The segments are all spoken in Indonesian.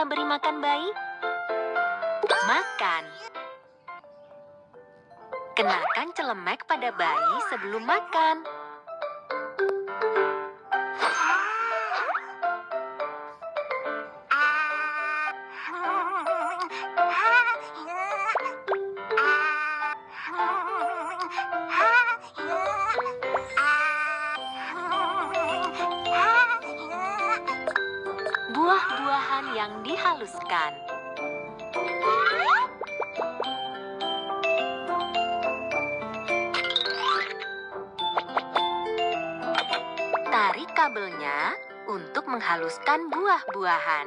kita beri makan bayi. Makan. Kenakan celemek pada bayi sebelum makan. Untuk menghaluskan buah-buahan.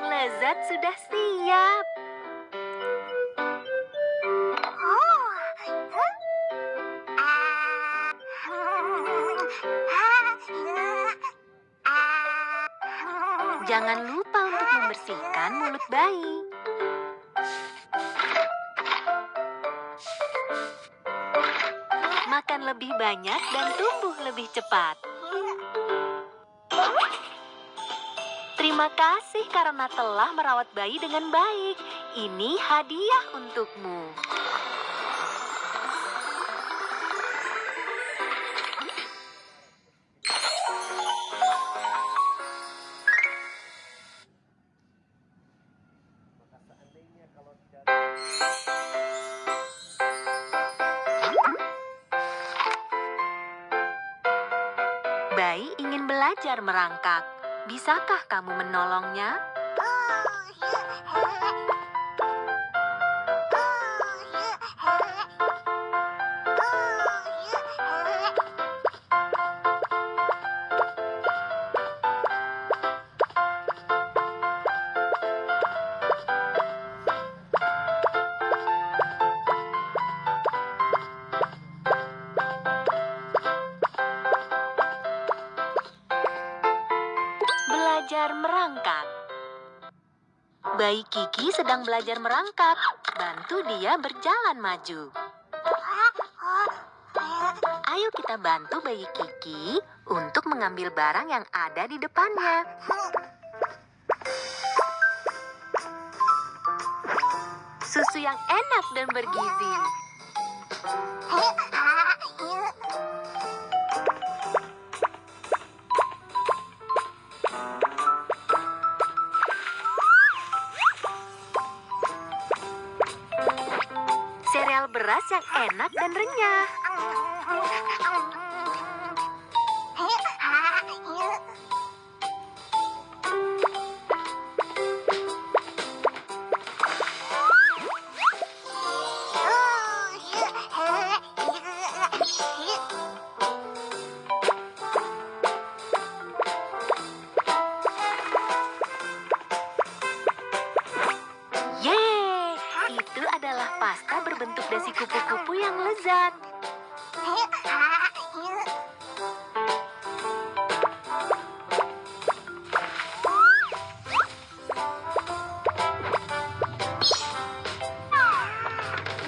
Yang lezat sudah siap. Jangan lupa untuk membersihkan mulut bayi. Makan lebih banyak dan tumbuh lebih cepat. Terima kasih karena telah merawat bayi dengan baik. Ini hadiah untukmu. Bayi ingin belajar merangkak. Bisakah kamu menolongnya? Belajar merangkak. Bayi Kiki sedang belajar merangkak. Bantu dia berjalan maju. Ayo kita bantu bayi Kiki untuk mengambil barang yang ada di depannya. Susu yang enak dan bergizi. Yang enak dan renyah. Lezat.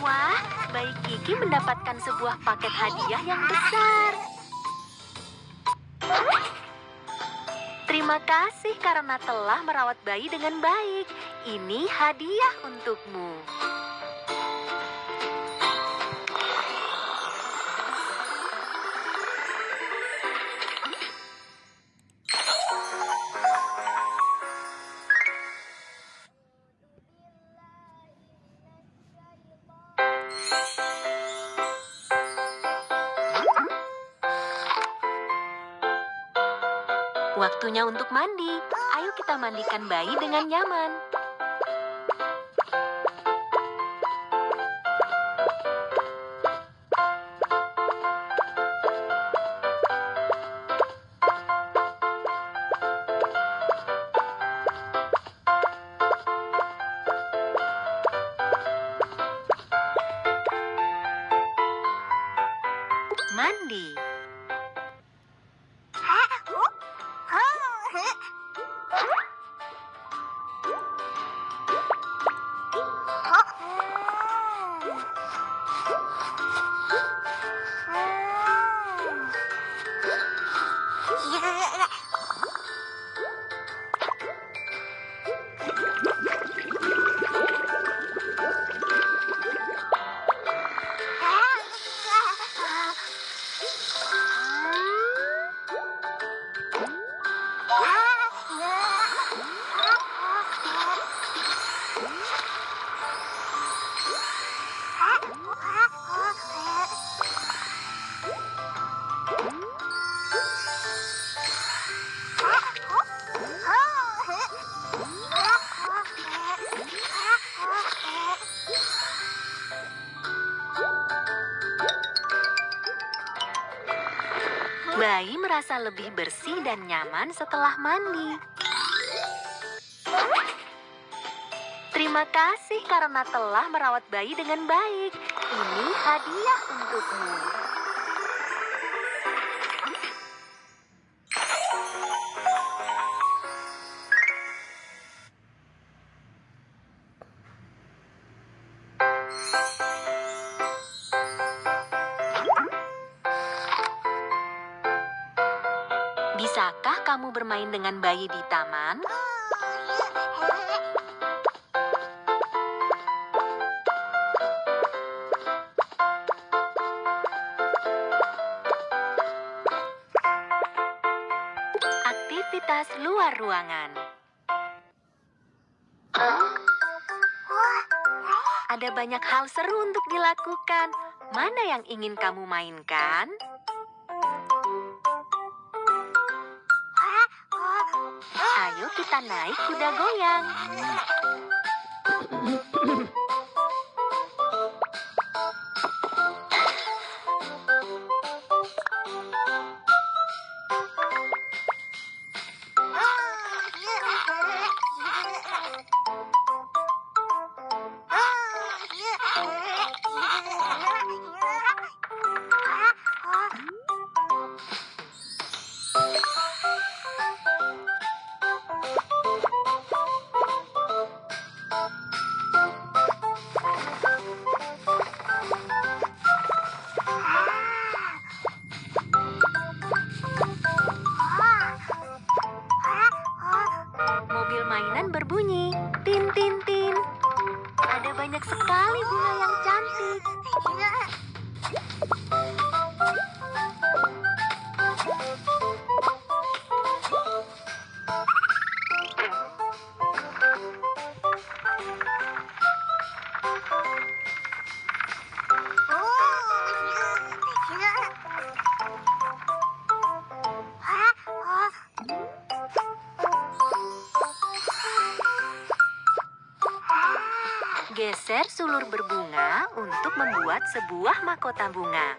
Wah, bayi Kiki mendapatkan sebuah paket hadiah yang besar. Terima Terima kasih karena telah merawat bayi dengan baik. Ini hadiah untukmu. Waktunya untuk mandi. Ayo kita mandikan bayi dengan nyaman. Mandi. Merasa lebih bersih dan nyaman setelah mandi. Terima kasih karena telah merawat bayi dengan baik. Ini hadiah untukmu. Dengan bayi di taman? Aktivitas luar ruangan. Ada banyak hal seru untuk dilakukan. Mana yang ingin kamu mainkan? Kita naik kuda goyang. membuat sebuah mahkota bunga.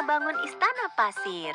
Membangun istana pasir.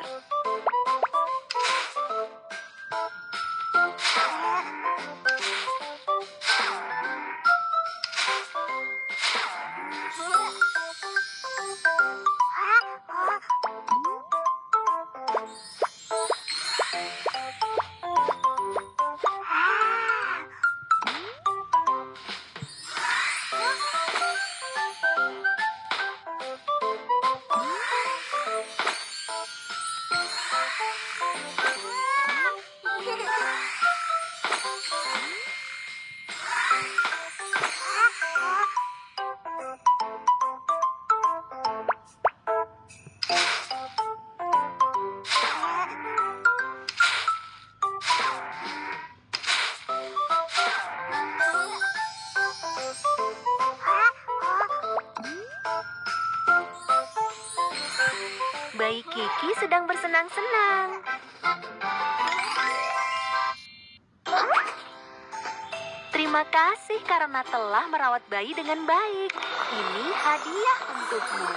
Terima kasih karena telah merawat bayi dengan baik. Ini hadiah untukmu.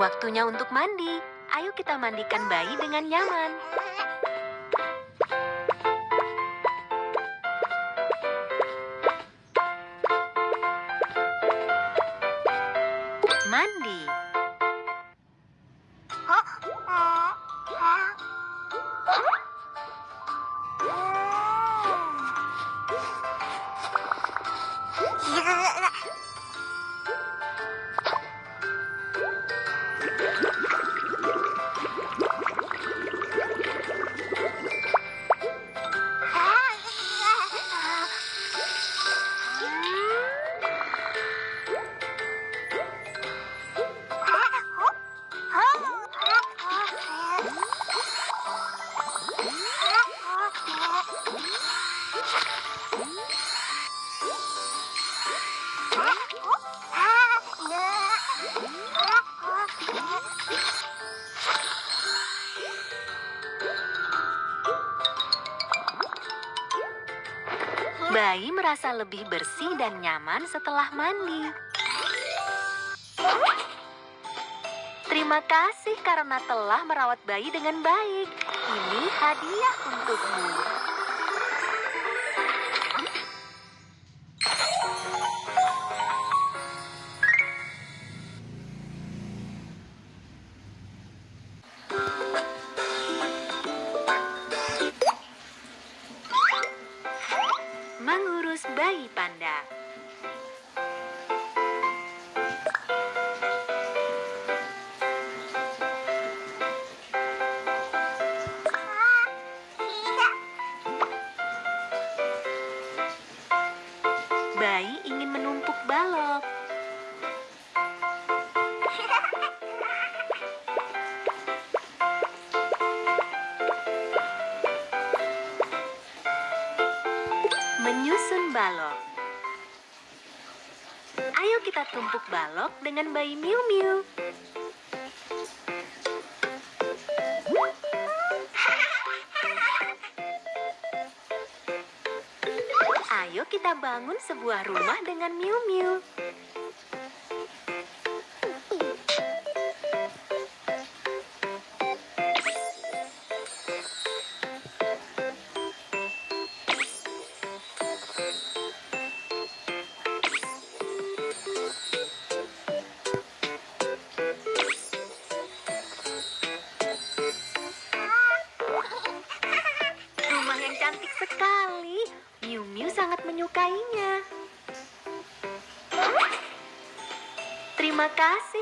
Waktunya untuk mandi. Ayo kita mandikan bayi dengan nyaman. Merasa lebih bersih dan nyaman setelah mandi. Terima kasih karena telah merawat bayi dengan baik. Ini hadiah untukmu. Kita tumpuk balok dengan bayi Miu Miu. Ayo kita bangun sebuah rumah dengan Miu Miu.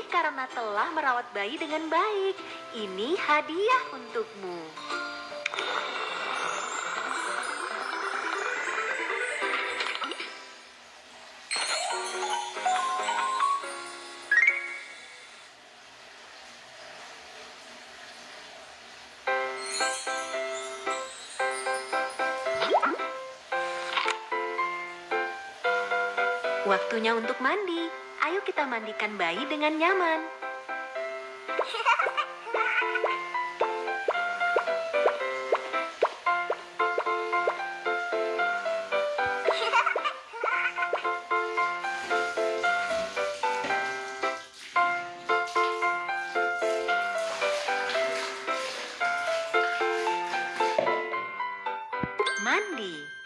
Karena telah merawat bayi dengan baik. Ini hadiah untukmu. Waktunya untuk mandi. Ayo kita mandikan bayi dengan nyaman. Mandi.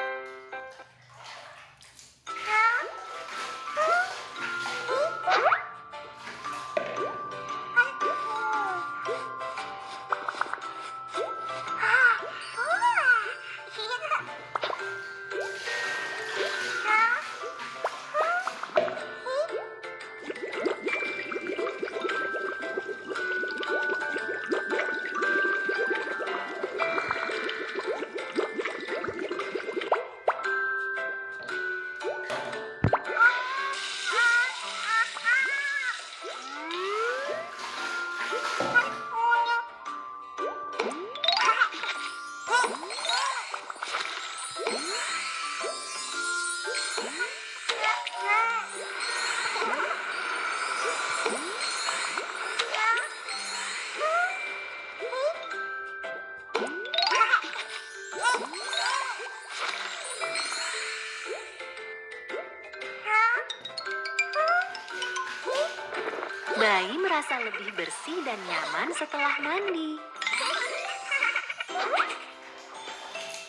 Merasa lebih bersih dan nyaman setelah mandi.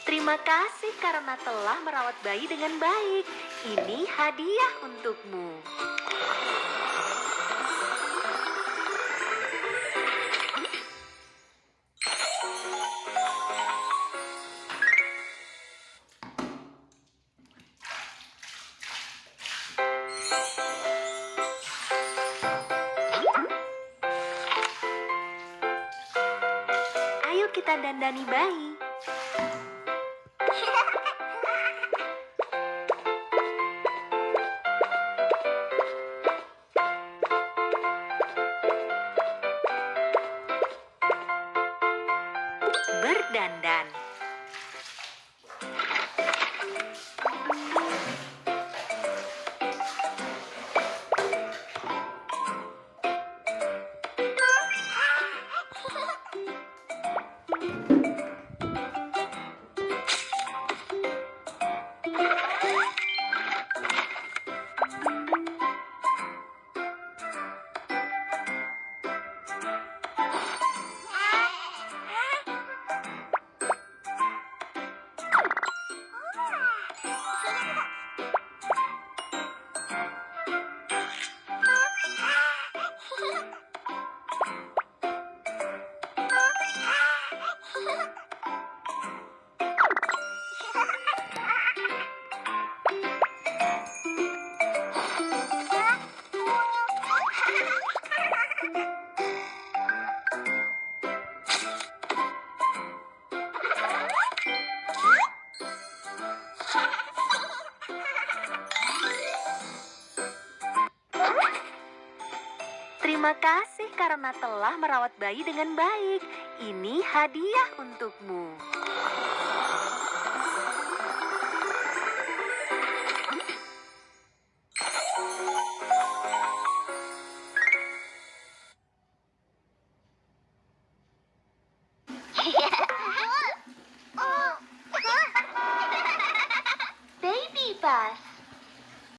Terima kasih karena telah merawat bayi dengan baik. Ini hadiah untukmu. Karena telah merawat bayi dengan baik. Ini hadiah untukmu.